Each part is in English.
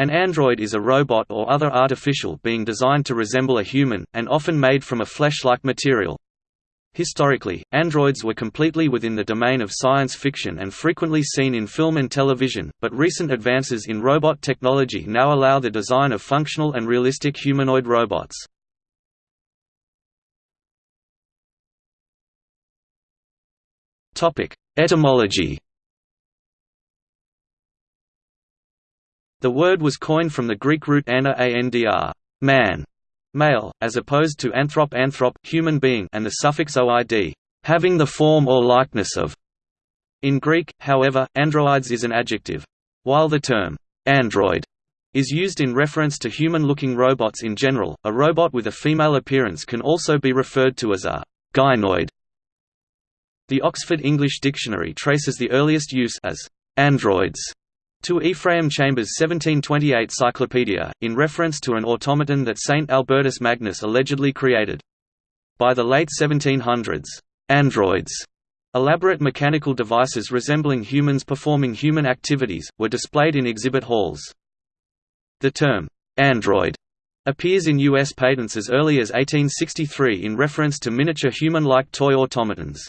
An android is a robot or other artificial being designed to resemble a human, and often made from a flesh-like material. Historically, androids were completely within the domain of science fiction and frequently seen in film and television, but recent advances in robot technology now allow the design of functional and realistic humanoid robots. Etymology The word was coined from the Greek root ana andr man, male, as opposed to anthrop anthrop, human being and the suffix oid, having the form or likeness of. In Greek, however, androids is an adjective. While the term android is used in reference to human-looking robots in general, a robot with a female appearance can also be referred to as a gynoid. The Oxford English Dictionary traces the earliest use as androids to Ephraim Chambers' 1728 Cyclopedia, in reference to an automaton that Saint Albertus Magnus allegedly created. By the late 1700s, androids, elaborate mechanical devices resembling humans performing human activities, were displayed in exhibit halls. The term, android, appears in U.S. patents as early as 1863 in reference to miniature human-like toy automatons.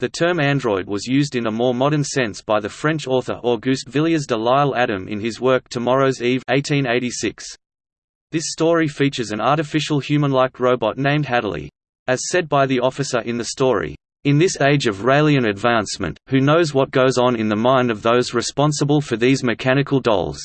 The term android was used in a more modern sense by the French author Auguste Villiers de L'Isle Adam in his work Tomorrow's Eve 1886. This story features an artificial human-like robot named Hadaly. As said by the officer in the story, "...in this age of Raelian advancement, who knows what goes on in the mind of those responsible for these mechanical dolls?"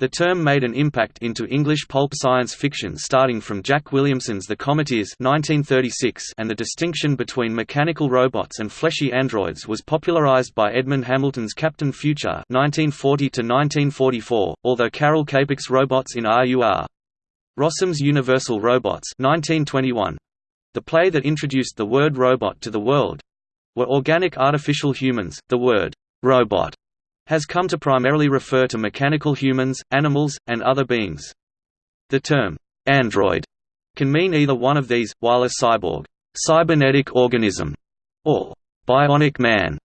The term made an impact into English pulp science fiction starting from Jack Williamson's The Cometeers 1936 and the distinction between mechanical robots and fleshy androids was popularized by Edmond Hamilton's Captain Future 1940 although Karel Čapek's Robots in RUR. Rossum's Universal Robots 1921, the play that introduced the word robot to the world, were organic artificial humans. The word robot has come to primarily refer to mechanical humans, animals, and other beings. The term, android, can mean either one of these, while a cyborg cybernetic organism, or bionic man,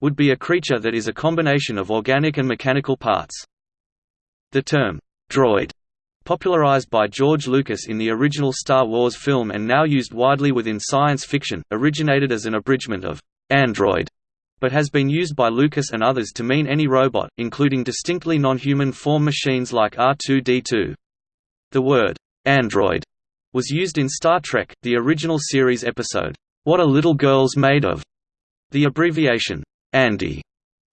would be a creature that is a combination of organic and mechanical parts. The term, droid, popularized by George Lucas in the original Star Wars film and now used widely within science fiction, originated as an abridgment of android but has been used by Lucas and others to mean any robot, including distinctly non-human form machines like R2-D2. The word, android, was used in Star Trek, the original series episode, What Are Little Girls Made Of? The abbreviation, Andy,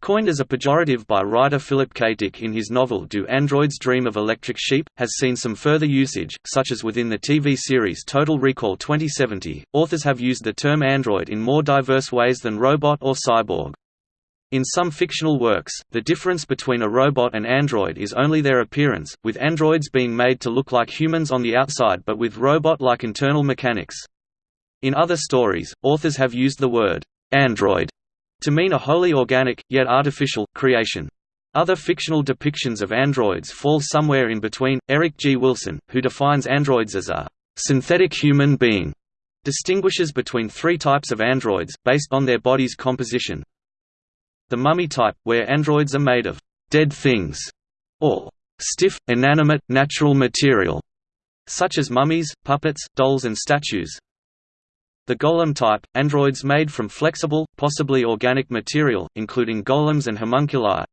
Coined as a pejorative by writer Philip K. Dick in his novel Do Androids Dream of Electric Sheep, has seen some further usage, such as within the TV series Total Recall 2070. Authors have used the term android in more diverse ways than robot or cyborg. In some fictional works, the difference between a robot and android is only their appearance, with androids being made to look like humans on the outside but with robot-like internal mechanics. In other stories, authors have used the word android to mean a wholly organic, yet artificial, creation. Other fictional depictions of androids fall somewhere in between. Eric G. Wilson, who defines androids as a synthetic human being, distinguishes between three types of androids, based on their body's composition. The mummy type, where androids are made of dead things, or stiff, inanimate, natural material, such as mummies, puppets, dolls and statues, the golem type, androids made from flexible, possibly organic material, including golems and homunculi.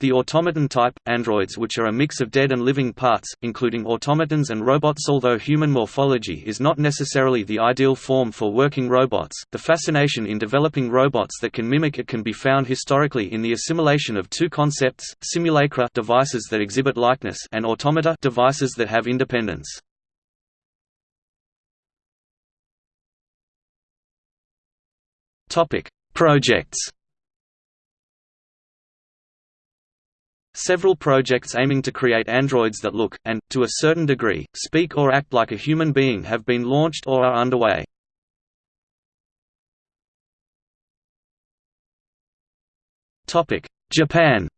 The automaton type, androids which are a mix of dead and living parts, including automatons and robots Although human morphology is not necessarily the ideal form for working robots, the fascination in developing robots that can mimic it can be found historically in the assimilation of two concepts, simulacra devices that exhibit likeness and automata devices that have independence. Topic: Projects. Several projects aiming to create androids that look, and, to a certain degree, speak or act like a human being have been launched or are underway. Japan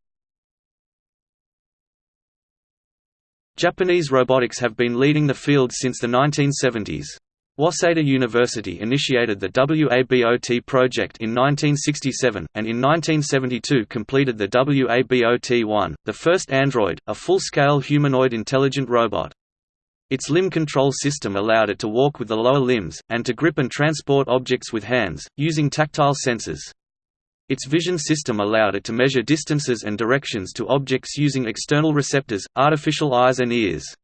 Japanese robotics have been leading the field since the 1970s. Waseda University initiated the WABOT project in 1967, and in 1972 completed the WABOT-1, the first android, a full-scale humanoid intelligent robot. Its limb control system allowed it to walk with the lower limbs, and to grip and transport objects with hands, using tactile sensors. Its vision system allowed it to measure distances and directions to objects using external receptors, artificial eyes and ears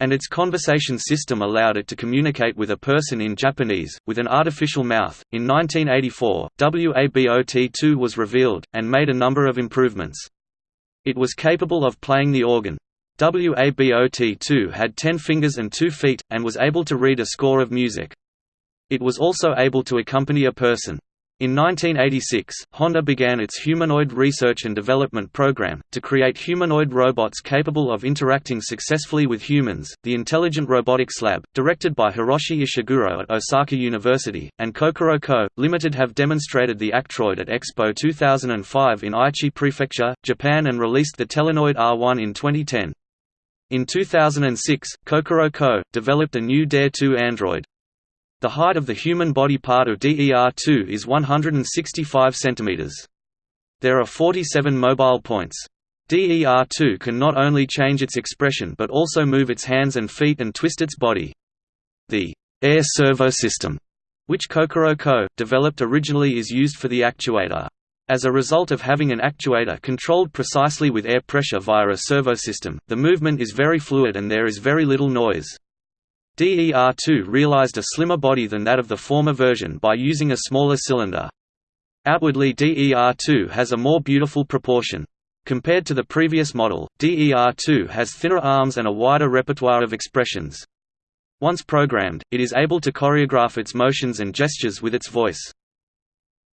and its conversation system allowed it to communicate with a person in Japanese, with an artificial mouth. In 1984, WABOT 2 was revealed, and made a number of improvements. It was capable of playing the organ. WABOT 2 had 10 fingers and 2 feet, and was able to read a score of music. It was also able to accompany a person. In 1986, Honda began its Humanoid Research and Development Program, to create humanoid robots capable of interacting successfully with humans. The Intelligent Robotics Lab, directed by Hiroshi Ishiguro at Osaka University, and Kokoro Co., Limited have demonstrated the Actroid at Expo 2005 in Aichi Prefecture, Japan and released the Telenoid R1 in 2010. In 2006, Kokoro Co. developed a new DER2 android, the height of the human body part of DER2 is 165 cm. There are 47 mobile points. DER2 can not only change its expression but also move its hands and feet and twist its body. The air servo system, which Kokoro Co. developed originally is used for the actuator. As a result of having an actuator controlled precisely with air pressure via a servo system, the movement is very fluid and there is very little noise. DER2 realized a slimmer body than that of the former version by using a smaller cylinder. Outwardly DER2 has a more beautiful proportion. Compared to the previous model, DER2 has thinner arms and a wider repertoire of expressions. Once programmed, it is able to choreograph its motions and gestures with its voice.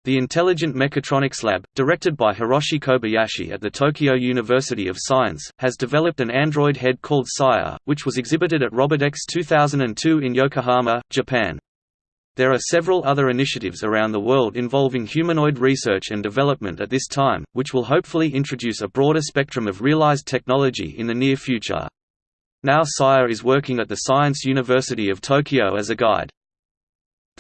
The Intelligent Mechatronics Lab, directed by Hiroshi Kobayashi at the Tokyo University of Science, has developed an android head called Saya, which was exhibited at Robodex 2002 in Yokohama, Japan. There are several other initiatives around the world involving humanoid research and development at this time, which will hopefully introduce a broader spectrum of realized technology in the near future. Now Saya is working at the Science University of Tokyo as a guide.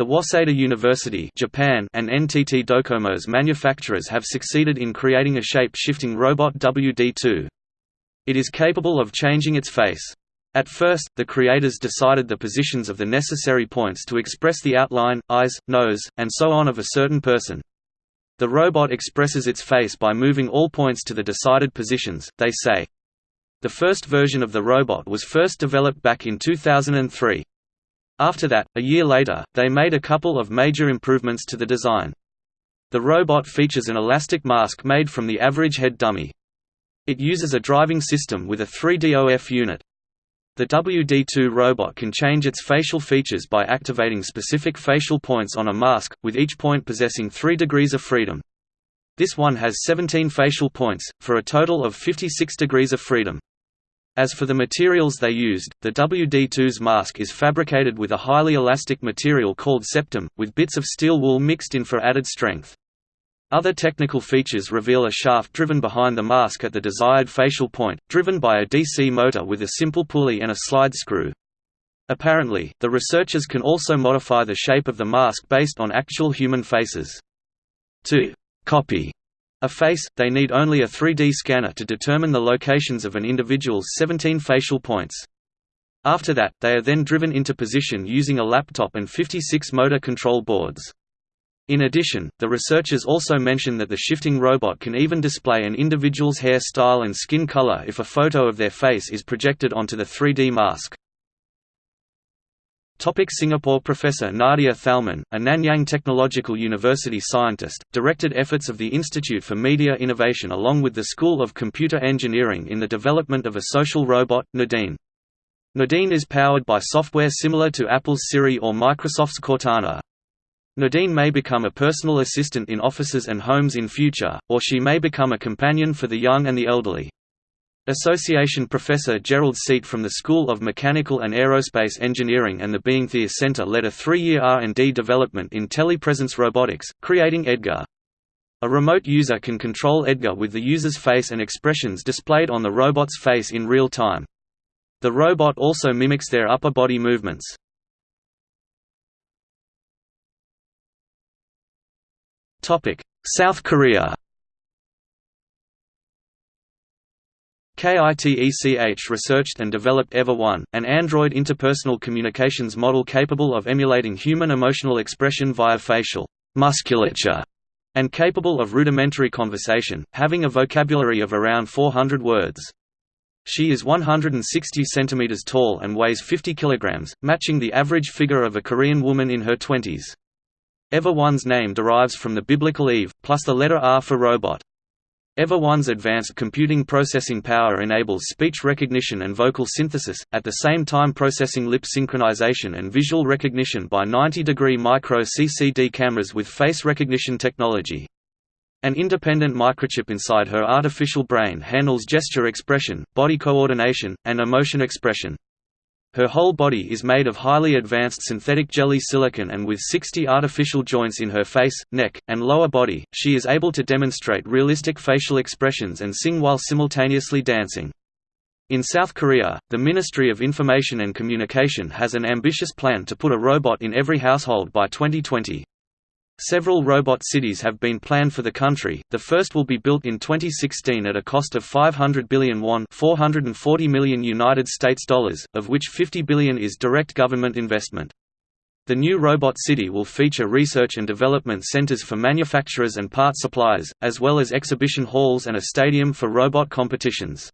The Waseda University Japan and NTT Docomo's manufacturers have succeeded in creating a shape-shifting robot WD-2. It is capable of changing its face. At first, the creators decided the positions of the necessary points to express the outline, eyes, nose, and so on of a certain person. The robot expresses its face by moving all points to the decided positions, they say. The first version of the robot was first developed back in 2003. After that, a year later, they made a couple of major improvements to the design. The robot features an elastic mask made from the average head dummy. It uses a driving system with a 3DOF unit. The WD-2 robot can change its facial features by activating specific facial points on a mask, with each point possessing 3 degrees of freedom. This one has 17 facial points, for a total of 56 degrees of freedom. As for the materials they used, the WD-2's mask is fabricated with a highly elastic material called Septom, with bits of steel wool mixed in for added strength. Other technical features reveal a shaft driven behind the mask at the desired facial point, driven by a DC motor with a simple pulley and a slide screw. Apparently, the researchers can also modify the shape of the mask based on actual human faces. To copy a face, they need only a 3D scanner to determine the locations of an individual's 17 facial points. After that, they are then driven into position using a laptop and 56 motor control boards. In addition, the researchers also mention that the shifting robot can even display an individual's hair style and skin color if a photo of their face is projected onto the 3D mask. Topic Singapore Professor Nadia Thalmann, a Nanyang Technological University scientist, directed efforts of the Institute for Media Innovation along with the School of Computer Engineering in the development of a social robot, Nadine. Nadine is powered by software similar to Apple's Siri or Microsoft's Cortana. Nadine may become a personal assistant in offices and homes in future, or she may become a companion for the young and the elderly. Association Professor Gerald Seet from the School of Mechanical and Aerospace Engineering and the BeingThere Center led a three-year R&D development in telepresence robotics, creating Edgar. A remote user can control Edgar with the user's face and expressions displayed on the robot's face in real time. The robot also mimics their upper body movements. South Korea KITECH researched and developed EveR-1, an Android interpersonal communications model capable of emulating human emotional expression via facial musculature and capable of rudimentary conversation, having a vocabulary of around 400 words. She is 160 cm tall and weighs 50 kg, matching the average figure of a Korean woman in her 20s. EveR-1's name derives from the biblical Eve, plus the letter R for robot. EveR-1's advanced computing processing power enables speech recognition and vocal synthesis, at the same time processing lip synchronization and visual recognition by 90-degree micro-CCD cameras with face recognition technology. An independent microchip inside her artificial brain handles gesture expression, body coordination, and emotion expression. Her whole body is made of highly advanced synthetic jelly silicon and with 60 artificial joints in her face, neck, and lower body, she is able to demonstrate realistic facial expressions and sing while simultaneously dancing. In South Korea, the Ministry of Information and Communication has an ambitious plan to put a robot in every household by 2020. Several robot cities have been planned for the country. The first will be built in 2016 at a cost of 500 billion won, 440 million United States dollars, of which 50 billion is direct government investment. The new robot city will feature research and development centers for manufacturers and part suppliers, as well as exhibition halls and a stadium for robot competitions.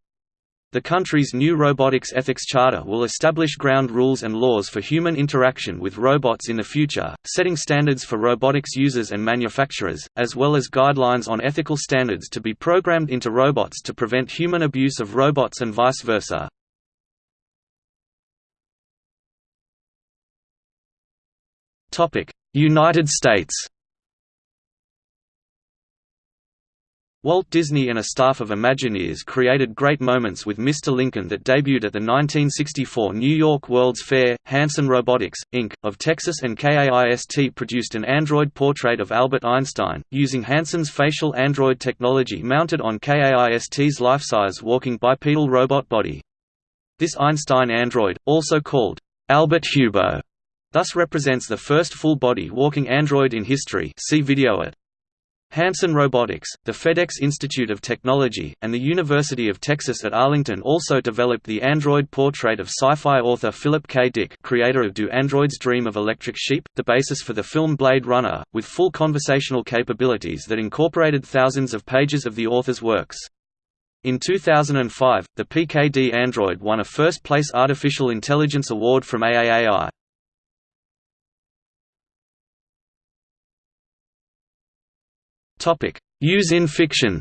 The country's new robotics ethics charter will establish ground rules and laws for human interaction with robots in the future, setting standards for robotics users and manufacturers, as well as guidelines on ethical standards to be programmed into robots to prevent human abuse of robots and vice versa. United States Walt Disney and a staff of Imagineers created great moments with Mr. Lincoln that debuted at the 1964 New York World's Fair. Hanson Robotics, Inc., of Texas and KAIST produced an android portrait of Albert Einstein, using Hanson's facial android technology mounted on KAIST's life-size walking bipedal robot body. This Einstein android, also called Albert Hubo, thus represents the first full-body walking android in history see video at Hanson Robotics, the FedEx Institute of Technology, and the University of Texas at Arlington also developed the android portrait of sci-fi author Philip K. Dick creator of Do Androids Dream of Electric Sheep, the basis for the film Blade Runner, with full conversational capabilities that incorporated thousands of pages of the author's works. In 2005, the PKD android won a first-place Artificial Intelligence Award from AAAI. Topic: Use in fiction.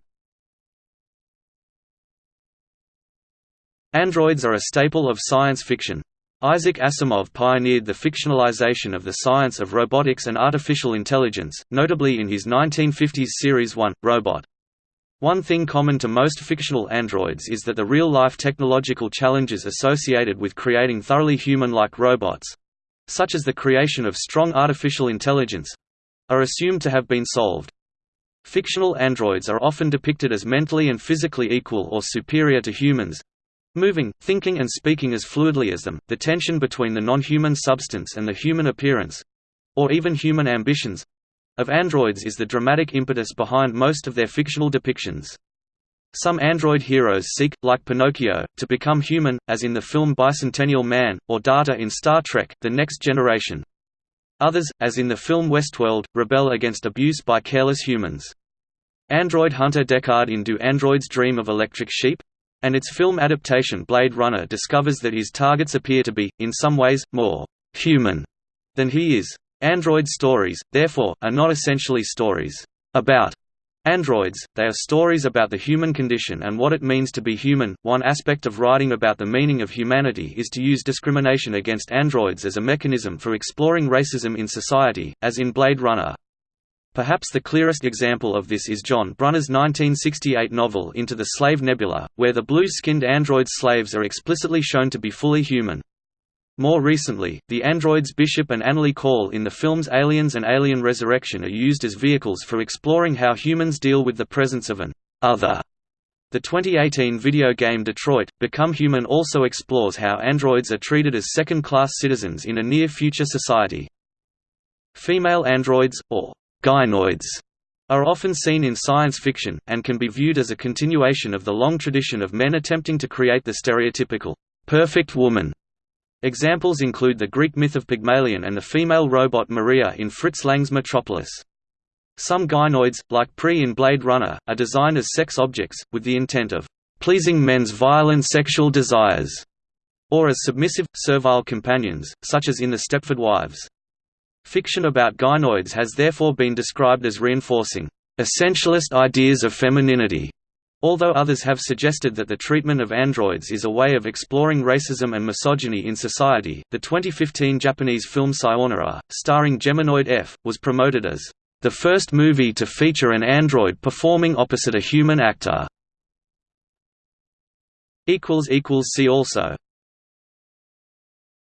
Androids are a staple of science fiction. Isaac Asimov pioneered the fictionalization of the science of robotics and artificial intelligence, notably in his 1950s Series I, Robot. One thing common to most fictional androids is that the real-life technological challenges associated with creating thoroughly human-like robots—such as the creation of strong artificial intelligence—are assumed to have been solved. Fictional androids are often depicted as mentally and physically equal or superior to humans moving, thinking and speaking as fluidly as them. The tension between the non-human substance and the human appearance or even human ambitions of androids is the dramatic impetus behind most of their fictional depictions. Some android heroes seek, like Pinocchio, to become human, as in the film Bicentennial Man, or Data in Star Trek The Next Generation. Others, as in the film Westworld, rebel against abuse by careless humans. Android hunter Deckard in Do Androids Dream of Electric Sheep? And its film adaptation Blade Runner discovers that his targets appear to be, in some ways, more «human» than he is. Android stories, therefore, are not essentially stories «about» Androids, they are stories about the human condition and what it means to be human. One aspect of writing about the meaning of humanity is to use discrimination against androids as a mechanism for exploring racism in society, as in Blade Runner. Perhaps the clearest example of this is John Brunner's 1968 novel Into the Slave Nebula, where the blue-skinned android slaves are explicitly shown to be fully human. More recently, the androids Bishop and Annalee Call in the films Aliens and Alien Resurrection are used as vehicles for exploring how humans deal with the presence of an other. The 2018 video game Detroit, Become Human also explores how androids are treated as second-class citizens in a near-future society. Female androids, or gynoids, are often seen in science fiction, and can be viewed as a continuation of the long tradition of men attempting to create the stereotypical, perfect woman. Examples include the Greek myth of Pygmalion and the female robot Maria in Fritz Lang's Metropolis. Some gynoids, like Pris in Blade Runner, are designed as sex objects, with the intent of pleasing men's violent sexual desires, or as submissive, servile companions, such as in The Stepford Wives. Fiction about gynoids has therefore been described as reinforcing essentialist ideas of femininity, although others have suggested that the treatment of androids is a way of exploring racism and misogyny in society. The 2015 Japanese film Sayonara, starring Geminoid F, was promoted as the first movie to feature an android performing opposite a human actor. See also